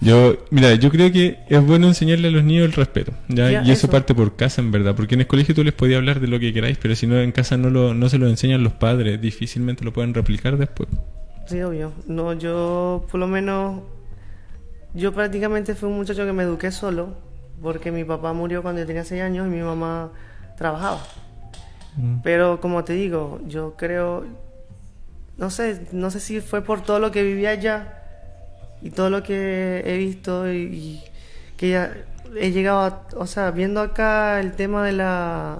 Yo, mira, yo creo que es bueno enseñarle a los niños el respeto, ¿ya? y eso, parte por casa, en verdad, porque en el colegio tú les podías hablar de lo que queráis, pero si no en casa no, lo, no se lo enseñan los padres, difícilmente lo pueden replicar después. Sí, obvio. No, yo por lo menos, yo prácticamente fui un muchacho que me eduqué solo, porque mi papá murió cuando yo tenía 6 años y mi mamá trabajaba. Mm. Pero como te digo, yo creo, no sé, no sé si fue por todo lo que vivía allá y todo lo que he visto y, que ya he llegado a, o sea, viendo acá el tema de la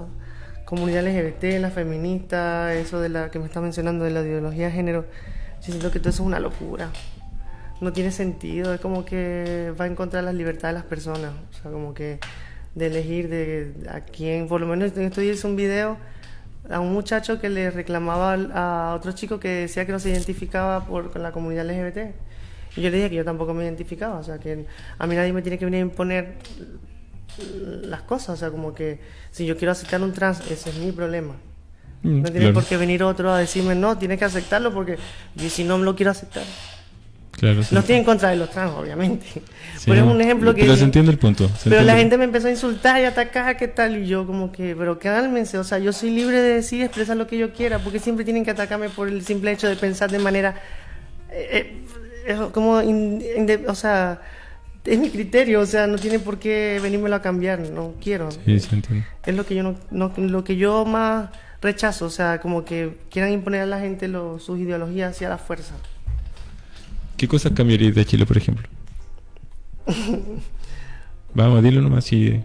comunidad LGBT, la feminista, eso de la que me está mencionando de la ideología de género, yo siento que todo eso es una locura. No tiene sentido, es como que va en contra de la libertad de las personas, o sea, como que de elegir de a quién, por lo menos días hice un video a un muchacho que le reclamaba a otro chico que decía que no se identificaba por, con la comunidad LGBT yo le dije que yo tampoco me identificaba, o sea, que a mí nadie me tiene que venir a imponer las cosas, o sea, como que si yo quiero aceptar un trans, ese es mi problema. Mm, no tiene por qué venir otro a decirme, no, tienes que aceptarlo porque y si no me lo quiero aceptar. Claro, No estoy en contra de los trans, obviamente. pero es un ejemplo que. Pero se entiende el punto. pero la gente me empezó a insultar y atacar, ¿qué tal? Y yo, como que, pero cálmense, o sea, yo soy libre de decir, expresar lo que yo quiera, porque siempre tienen que atacarme por el simple hecho de pensar de manera. Eh, eh, es como, o sea, es mi criterio, o sea, no tiene por qué venírmelo a cambiar, no quiero. Sí, sí, entiendo. Es lo que yo no, lo que yo más rechazo, o sea, como que quieran imponer a la gente sus ideologías hacia la fuerza. ¿Qué cosas cambiarías de Chile, por ejemplo? Vamos, dilo nomás si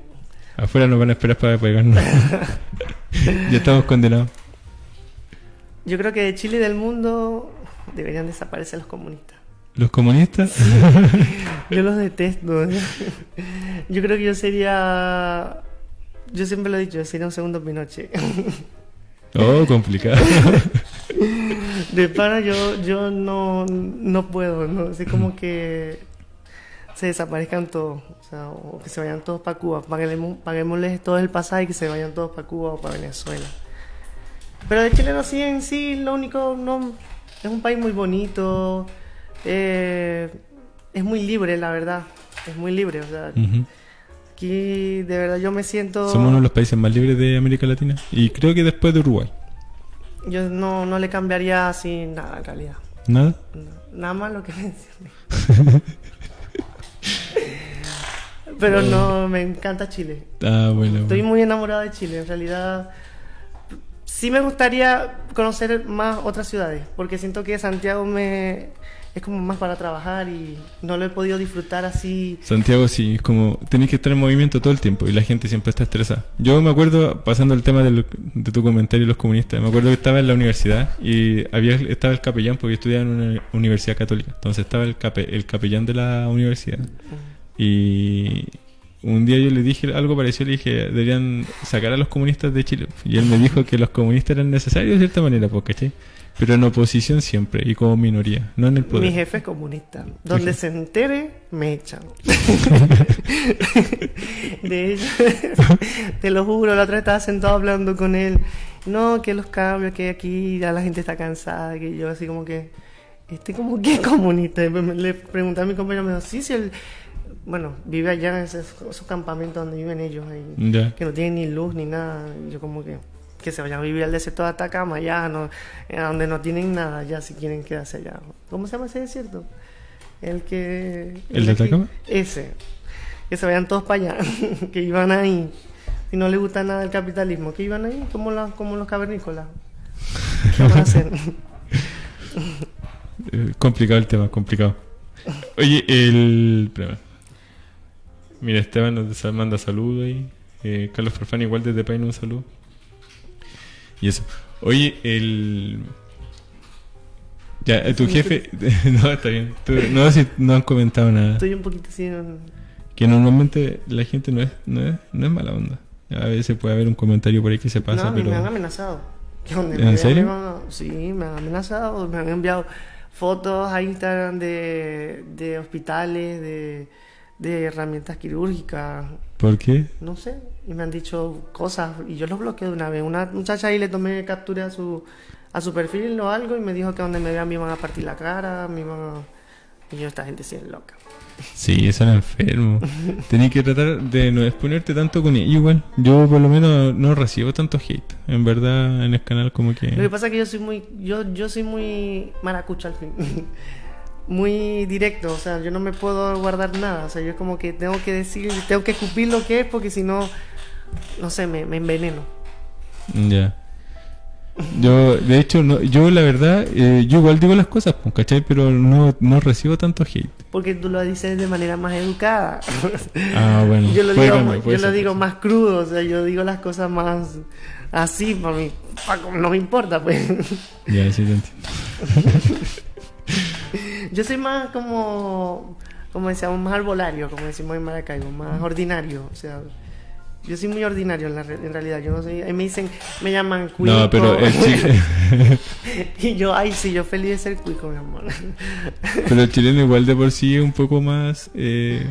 afuera nos van a esperar para pegarnos. ya estamos condenados. Yo creo que de Chile y del mundo deberían desaparecer los comunistas. ¿Los comunistas? yo los detesto. Yo creo que yo sería. Yo siempre lo he dicho, sería un segundo Pinochet. Oh, complicado. De pana yo, yo no, no puedo, ¿no? Así como que se desaparezcan todos, o sea, o que se vayan todos para Cuba. Paguemos, paguémosles todo el pasaje y que se vayan todos para Cuba o para Venezuela. Pero de Chile no sí en sí, lo único, no, es un país muy bonito, eh, es muy libre, la verdad. Es muy libre. O sea, aquí de verdad yo me siento. Somos uno de los países más libres de América Latina. Y creo que después de Uruguay. Yo no, no le cambiaría así nada en realidad. ¿Nada? nada más lo que mencioné. Pero no, me encanta Chile. Ah, bueno. Estoy muy enamorada de Chile. En realidad, sí me gustaría conocer más otras ciudades. Porque siento que Santiago me es como más para trabajar y no lo he podido disfrutar así. Santiago sí, es como tenés que estar en movimiento todo el tiempo y la gente siempre está estresada. Yo me acuerdo, pasando el tema de, tu comentario los comunistas, me acuerdo que estaba en la universidad y había estaba el capellán porque yo estudiaba en una universidad católica, entonces estaba el, el capellán de la universidad. Y un día yo le dije algo parecido, le dije, deberían sacar a los comunistas de Chile. Y él me dijo que los comunistas eran necesarios de cierta manera, porque ¿cachai? Pero en oposición siempre y como minoría, no en el poder. Mi jefe es comunista. Donde se entere, me echan. de hecho, te lo juro, la otra vez estaba sentado hablando con él. No, que los cambios, que aquí ya la gente está cansada, que yo así como que, este como que es comunista. Le pregunté a mi compañero, me dijo, sí, sí, el, bueno, vive allá en esos, campamentos donde viven ellos, ahí, que no tienen ni luz ni nada. yo como que que se vayan a vivir al desierto de Atacama, ya, no, eh, donde no tienen nada, ya si quieren quedarse allá. ¿Cómo se llama ese desierto? El que... ¿El, de Atacama? ese. Que se vayan todos para allá, que iban ahí. Si no les gusta nada el capitalismo, que iban ahí como, la, como los cavernícolas. ¿Qué van a hacer? Eh, complicado el tema, complicado. Oye, el... Mira, Esteban nos manda saludos ahí. Eh, Carlos Farfán igual desde Paine un saludo. Y eso. Oye, el. Ya, eh, tu jefe. no, está bien. no, si no han comentado nada. Estoy un poquito así. Que normalmente la gente no es, no es, no es mala onda. A veces puede haber un comentario por ahí que se pasa, no, pero. Me han amenazado. ¿En serio? sí, me han amenazado. Me han enviado fotos a Instagram de, de hospitales, de, de herramientas quirúrgicas. ¿Por qué? No sé, y me han dicho cosas y yo los bloqueé de una vez. Una muchacha ahí le tomé captura a su, a su perfil o algo y me dijo que donde me vean me iban a partir la cara, me iban Y yo, esta gente sí es loca. Sí, eso era enfermo. Tenía que tratar de no exponerte tanto con ella igual. Yo por lo menos no recibo tanto hate. En verdad en el canal como que... Lo que pasa es que yo soy muy, yo, yo soy muy maracucha al fin. muy directo, o sea, yo no me puedo guardar nada. O sea, yo como que tengo que decir, tengo que escupir lo que es porque si no, no sé, me, me enveneno. Ya. Yo, de hecho, no, yo la verdad, eh, yo igual digo las cosas, pues, ¿cachai? Pero no, no recibo tanto hate. Porque tú lo dices de manera más educada. Ah, bueno. yo lo digo, cambiar, yo lo digo más crudo, o sea, yo digo las cosas más así, para mí, no me importa, pues. Ya, sí, te entiendo. Yo soy más como, como decíamos, más arbolario, como decimos en Maracaibo, más ordinario, o sea, yo soy muy ordinario en, la re- en realidad, yo no soy, ahí me dicen, me llaman cuico, No, pero el, chi- y yo, ay, sí, yo feliz de ser cuico, mi amor. pero el chileno igual de por sí es un poco más... eh,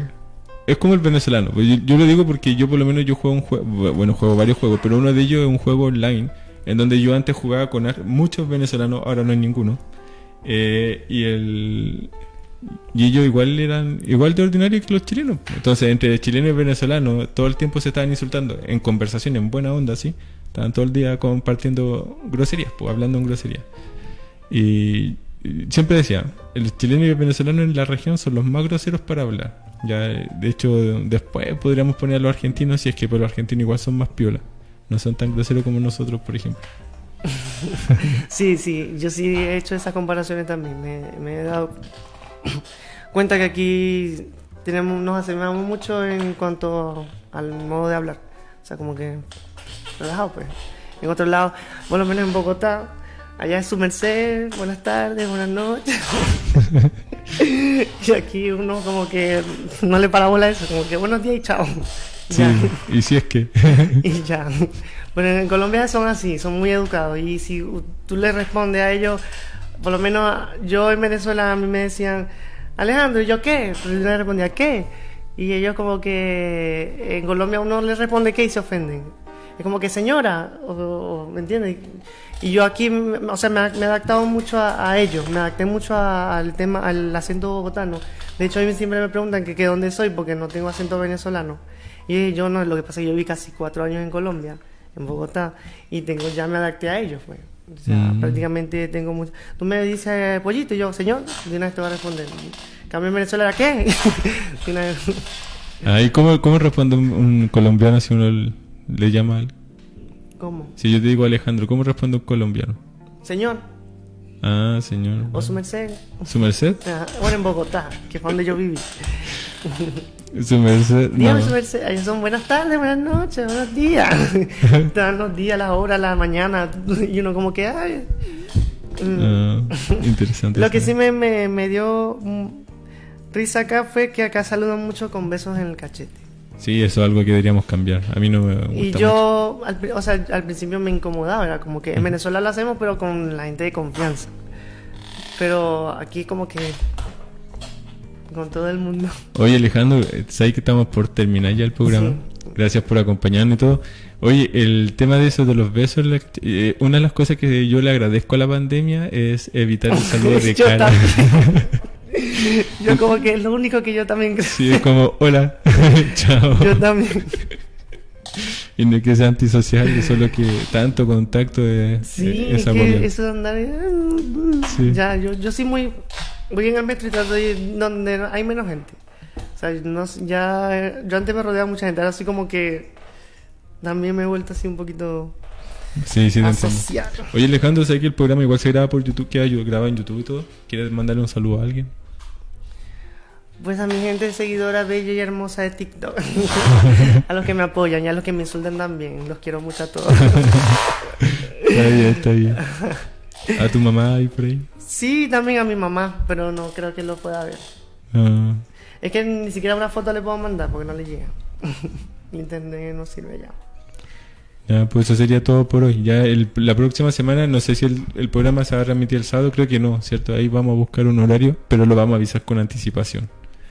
es como el venezolano. Pues yo, yo lo digo porque yo por lo menos yo juego un juego... Bueno, juego varios juegos, pero uno de ellos es un juego online. En donde yo antes jugaba con muchos venezolanos, ahora no hay ninguno. Eh, y el... Y ellos igual eran igual de ordinarios que los chilenos. Entonces, entre chilenos y venezolanos, todo el tiempo se estaban insultando en conversación, en buena onda, ¿sí? Estaban todo el día compartiendo groserías, pues, hablando en groserías. Y, siempre decía, el chileno y el venezolano en la región son los más groseros para hablar. Ya, de hecho, después podríamos poner a los argentinos, si es que pero los argentinos igual son más piola. No son tan groseros como nosotros, por ejemplo. Sí, sí, yo sí he hecho esas comparaciones también. Me, me he dado cuenta que aquí tenemos, nos asemejamos mucho en cuanto al modo de hablar. O sea, como que relajado, pues. En otro lado, por lo menos en Bogotá, allá es su merced, buenas tardes, buenas noches. y aquí uno como que no le para bola eso, como que buenos días y chao. Sí, y si es que... y ya. Pero en Colombia son así, son muy educados. Y si tú le respondes a ellos, por lo menos yo en Venezuela a mí me decían, Alejandro, ¿y yo qué? Pues yo le respondía, ¿qué? Y ellos como que en Colombia uno le responde qué y se ofenden. Es como que señora, o, o- ¿me entiendes? Y yo aquí, o sea, me, me he adaptado mucho a, a ellos, me adapté mucho a- al tema, al acento bogotano. De hecho, a mí siempre me preguntan que, que dónde soy porque no tengo acento venezolano. Y yo no, lo que pasa es que yo vi casi cuatro años en Colombia, en Bogotá, y tengo ya me adapté a ellos, pues. O sea, Mm. prácticamente tengo mucho. Tú me dices pollito y yo, señor, de una vez te voy a responder. Cambio en Venezuela, ¿era qué? De una vez. Ahí, ¿cómo, ¿Cómo responde un, un colombiano si uno le llama al- ¿Cómo? Si yo te digo Alejandro, ¿cómo responde un colombiano? Señor, Ah, señor. o su merced. ¿Su merced? Ah, Bueno, en Bogotá, que fue donde yo viví. Su merced. Dígame no. su merced. Ahí son buenas tardes, buenas noches, buenos días. Dan los días, las horas, la mañana. Y uno como que, ay. Mm. Ah, interesante. Lo que sí me, me, me dio risa acá fue que acá saludan mucho con besos en el cachete. Sí, eso es algo que deberíamos cambiar. A mí no me gusta Y yo, al, o sea, al principio me incomodaba, era como que en Venezuela lo hacemos, pero con la gente de confianza. Pero aquí como que con todo el mundo. Oye, Alejandro, eh, sabes que estamos por terminar ya el programa. Sí. Gracias por acompañarnos y todo. Oye, el tema de eso de los besos, la- eh, una de las cosas que yo le agradezco a la pandemia es evitar el saludo de Yo cara. Yo como que es lo único que yo también creo. Sí, es como, hola, chao. Yo también. Y no es que sea antisocial, solo que tanto contacto de Sí, eh, es que eso de andar... Sí. Ya, yo, yo sí muy... Voy en el metro y trato de ir donde hay menos gente. O sea, no, sé, ya... Yo antes me rodeaba mucha gente, ahora así como que... También me he vuelto así un poquito... Sí, sí, asociado. Oye, Alejandro, ¿sabes que el programa igual se graba por YouTube? Queda graba en YouTube y todo. ¿Quieres mandarle un saludo a alguien? Pues a mi gente seguidora bella y hermosa de TikTok. a los que me apoyan y a los que me insultan también. Los quiero mucho a todos. Está bien, está bien. A tu mamá ahí por ahí. Sí, también a mi mamá, pero no creo que lo pueda ver. Ah, Es que ni siquiera una foto le puedo mandar porque no le llega. Internet no sirve ya. ya, pues eso sería todo por hoy. Ya el- la próxima semana, no sé si el, el programa se va a transmitir el sábado, creo que no, ¿cierto? Ahí vamos a buscar un horario, pero lo vamos a avisar con anticipación.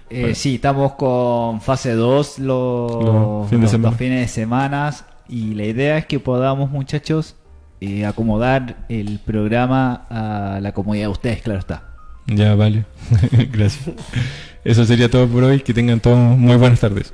Eh, Bueno. Sí, estamos con fase 2 los, Los fines de los fines de semana y la idea es que podamos, muchachos, eh, acomodar el programa a la comodidad de ustedes, claro está. Ya, vale. Gracias. Eso sería todo por hoy. Que tengan todos muy buenas tardes.